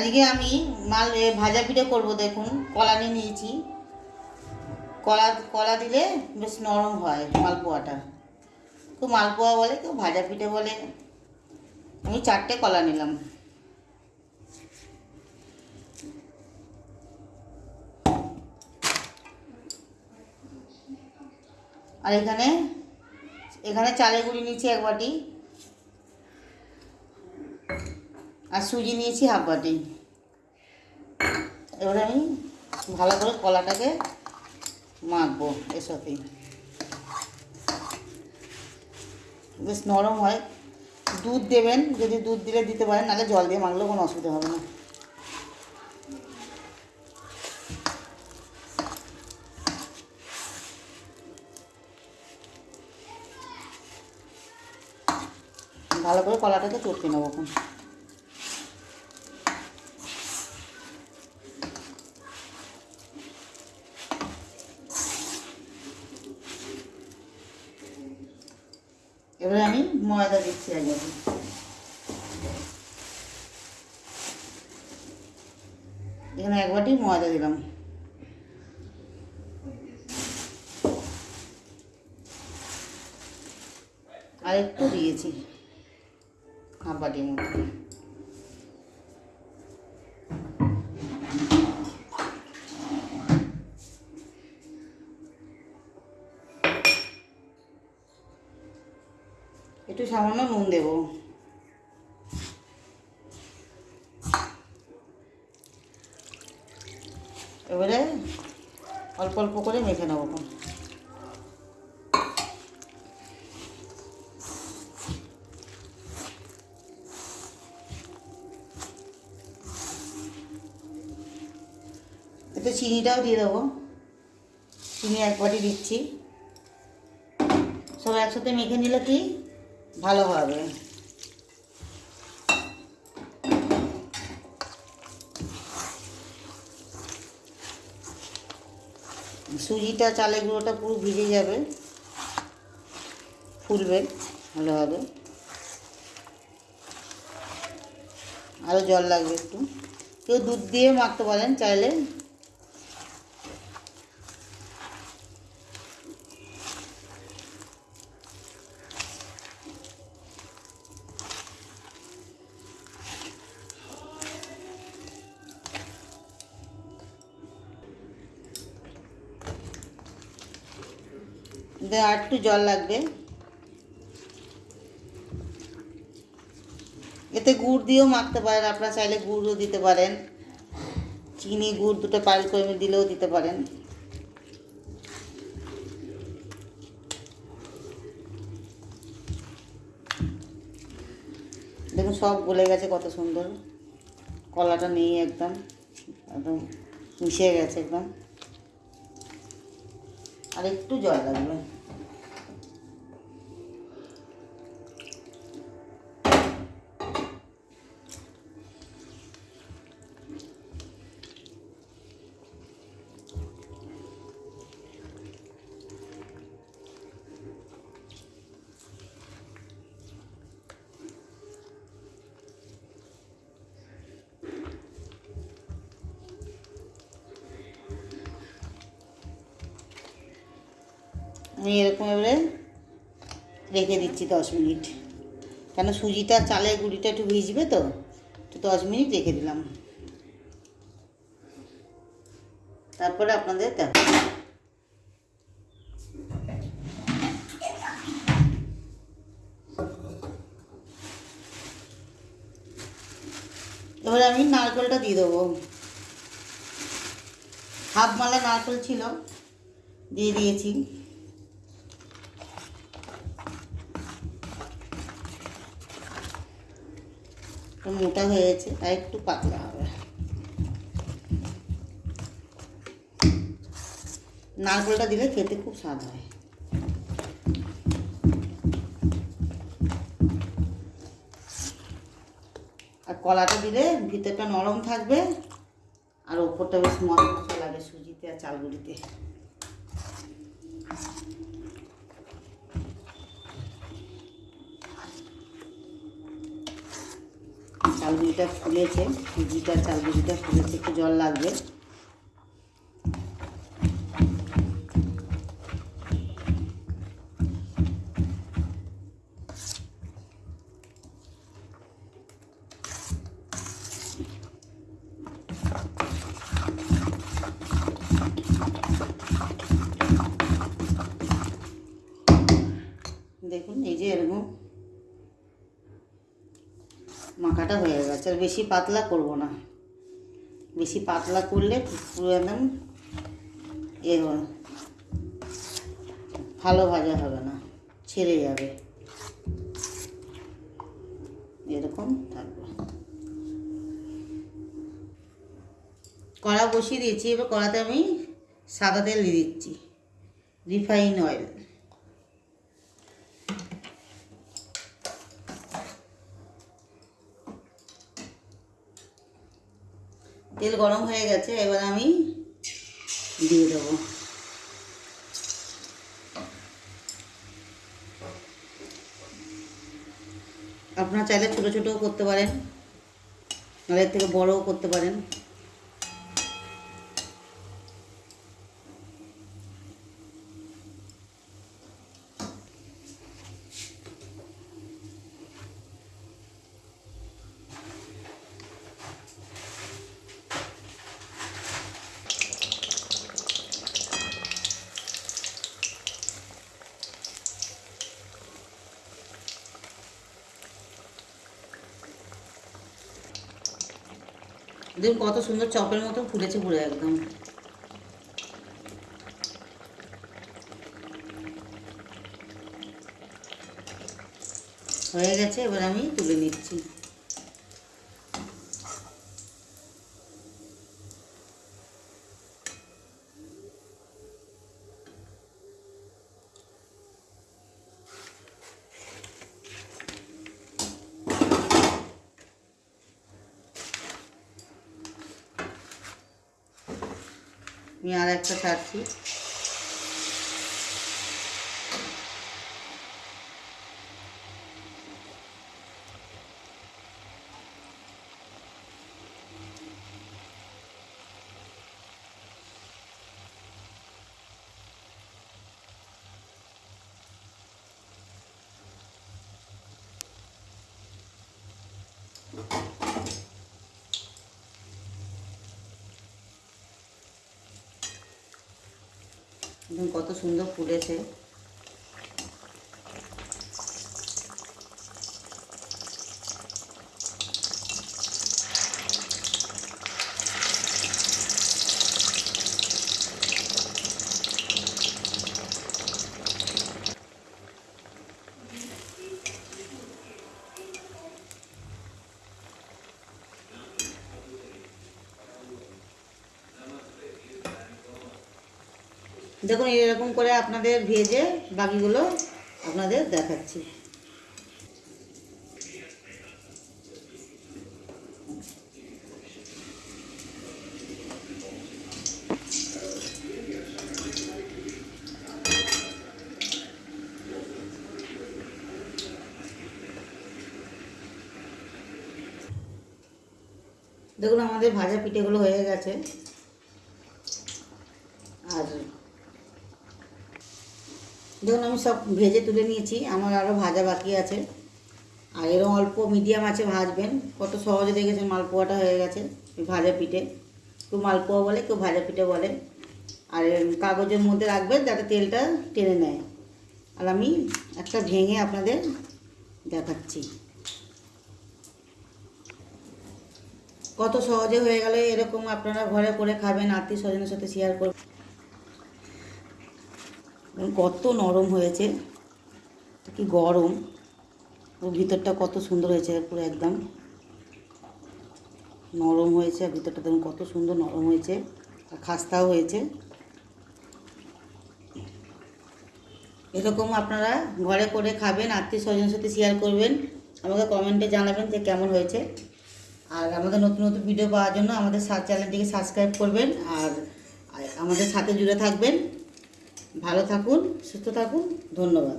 আজকে আমি মাল ভাজা পিঠে করব, দেখুন, কলা নিয়ে নিয়েছি। কলা কলা দিলে বেশ নরম হয়, মালপোয়াটা। কেউ মালপোয়া বলে কেউ ভাজা পিঠে বলে। আমি চারটে কলা নিলাম। আর এখানে এখানে চালের গুঁড়ি নিয়েছি এক বাটি। আর সুজি নিয়েছি হাফ বাটি। এবারে আমি ভালো করে কলাটাকে মাখবো সাথে বেশ নরম হয়। দুধ দেবেন, যদি দুধ দিলে দিতে পারেন, নাহলে জল দিয়ে মাখলেও কোনো অসুবিধা হবে না। ভালো করে কলাটাকে চটকে নেব এখন এবারে আমি ময়দা দিচ্ছি আগে। এখানে এক বাটি ময়দা দিলাম। আর একটু দিয়েছি। হাফ বাটির মতো। একটু সামান্য নুন দেব। এবারে অল্প অল্প করে মেখে নেব। এতে চিনিটাও দিয়ে দেবো। চিনি এক বাটি দিচ্ছি। সব একসাথে মেখে নিলে কি ভালো হবে সুজিটা, চালের গুঁড়োটা পুরো ভিজে যাবে। ফুলবে ভালোভাবে। আরও জল লাগবে একটু। কেউ দুধ দিয়ে মাখতে পারেন চাইলে। একটু জল লাগবে। এতে গুড় দিয়েও মাখতে পারেন, আপনারা চাইলে গুড়ও দিতে পারেন। চিনি গুড় দুটো পাইল করে দিলেও দিতে পারেন। দেখুন, সব গলে গেছে, কত সুন্দর। কলাটা নেই একদম একদম মিশে গেছে একদম। আর একটু জল লাগবে। আমি এরকম এবারে রেখে দিচ্ছি দশ মিনিট। কেন সুজিটা, চালের গুঁড়িটা একটু ভিজবে তো তো দশ মিনিট রেখে দিলাম। তারপরে আপনাদের দেখো এবারে আমি নারকেলটা দিয়ে দেবো। হাফ মালা নারকেল ছিল, দিয়ে দিয়েছি। মোটা হয়েছে আর একটু পাতলা হবে। নারকেলটা দিলে খেতে খুব স্বাদ হয়। আর কলাটা দিলে ভিতরটা নরম থাকবে, আর ওপরটা বেশ মশা মশা লাগে সুজিতে আর চালগুলিতে। গুঁড়িটা ফুলেছে সুজিটা চাল গুঁড়িটা ফুলেছে একটু জল লাগবে। দেখুন এই যে এরকম মাখাটা হয়ে গেছে, আর বেশি পাতলা করব না। বেশি পাতলা করলে পুরো একদম এ ভালো ভাজা হবে না, ছেড়ে যাবে। এরকম থাকবে। কড়া বসিয়ে দিয়েছি, এবার কড়াতে আমি সাদা তেল দিয়ে দিচ্ছি, রিফাইন অয়েল। তেল গরম হয়ে গেছে, এবার আমি দিয়ে দেবো। আপনারা চাইলে ছোটো ছোটোও করতে পারেন আর থেকে বড়ও করতে পারেন। দেখুন কত সুন্দর চপের মতো ফুলেছে পুরো একদম। হয়ে গেছে এবার আমি তুলে নিচ্ছি। আর একটা ছাড়ছি। দেখুন কত সুন্দর ফুলেছে। দেখুন, এরকম করে আপনাদের ভেজে বাকিগুলো আপনাদের দেখাচ্ছি। দেখুন, আমাদের ভাজা পিঠেগুলো হয়ে গেছে। আর দেখুন আমি সব ভেজে তুলে নিয়েছি, আমার আরও ভাজা বাকি আছে। আর এরকম অল্প মিডিয়াম আছে ভাজবেন, কত সহজে দেখেছেন মালপোয়াটা হয়ে গেছে ভাজা পিঠে। কেউ মালপোয়া বলে, কেউ ভাজা পিঠে বলে। আর কাগজের মধ্যে রাখবেন যাতে তেলটা টেনে নেয়। আর আমি একটা ভেঙে আপনাদের দেখাচ্ছি। কত সহজে হয়ে গেলে, এরকম আপনারা ঘরে করে খাবেন, আত্মীয় স্বজনের সাথে শেয়ার করবেন। কত নরম হয়েছে, কি গরম। ও ভিতরটা কত সুন্দর হয়েছে, পুরো একদম। নরম হয়েছে, আর ভিতরটা দেখুন কত সুন্দর নরম হয়েছে, আর খাস্তাও হয়েছে। এরকম আপনারা ঘরে করে খাবেন আত্মীয় স্বজনের সাথে শেয়ার করবেন, আমাকে কমেন্টে জানাবেন যে কেমন হয়েছে। আর আমাদের নতুন নতুন ভিডিও পাওয়ার জন্য আমাদের চ্যানেলটিকে সাবস্ক্রাইব করবেন আর আমাদের সাথে জুড়ে থাকবেন। ভালো থাকুন সুস্থ থাকুন ধন্যবাদ।